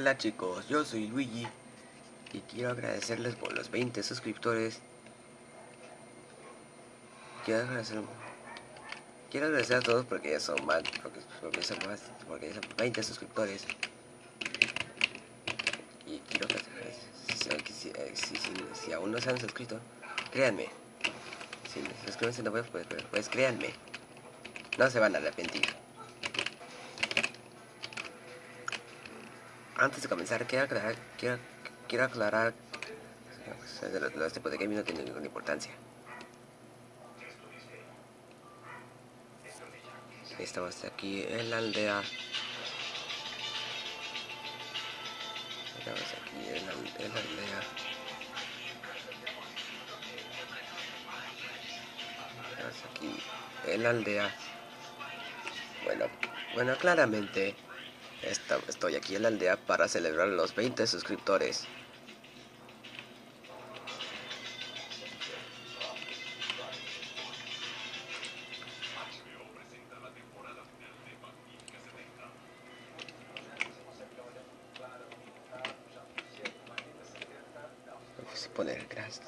Hola chicos, yo soy Luigi y quiero agradecerles por los 20 suscriptores. Quiero agradecer, quiero agradecer a todos porque ya son más, porque, son más, porque ya son 20 suscriptores. Y quiero que si, si, aún no se han suscrito, créanme. Si se suscriben no pues, pues, pues créanme, no se van a arrepentir. Antes de comenzar, quiero aclarar, quiero, quiero aclarar los tipos de gaming no tienen ninguna importancia. Estamos aquí en la aldea. Estamos aquí en la, en la aldea. Estamos aquí en la aldea. Bueno, bueno, claramente estoy aquí en la aldea para celebrar los 20 suscriptores. poner gracias.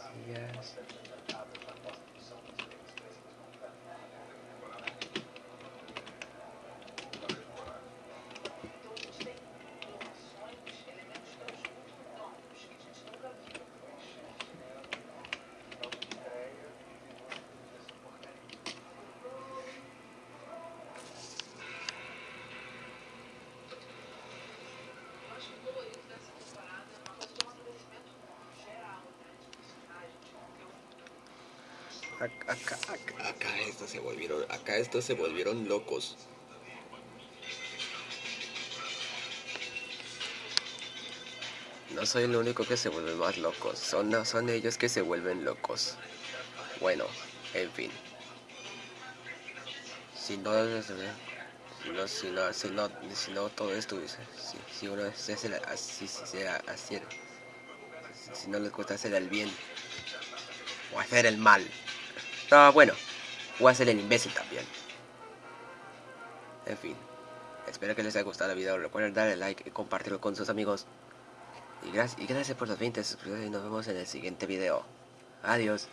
Acá, acá, estos se volvieron, acá estos se volvieron locos. No soy el único que se vuelve más locos, son, son ellos que se vuelven locos. Bueno, en fin. Si no, si no, si no, si no, todo esto, si, si uno se hace así, si, así, si no le gusta hacer el bien o hacer el mal, Ah, bueno, voy a ser el imbécil también. En fin, espero que les haya gustado el video. Recuerden darle like y compartirlo con sus amigos. Y gracias, y gracias por los 20 suscriptores y nos vemos en el siguiente video. Adiós.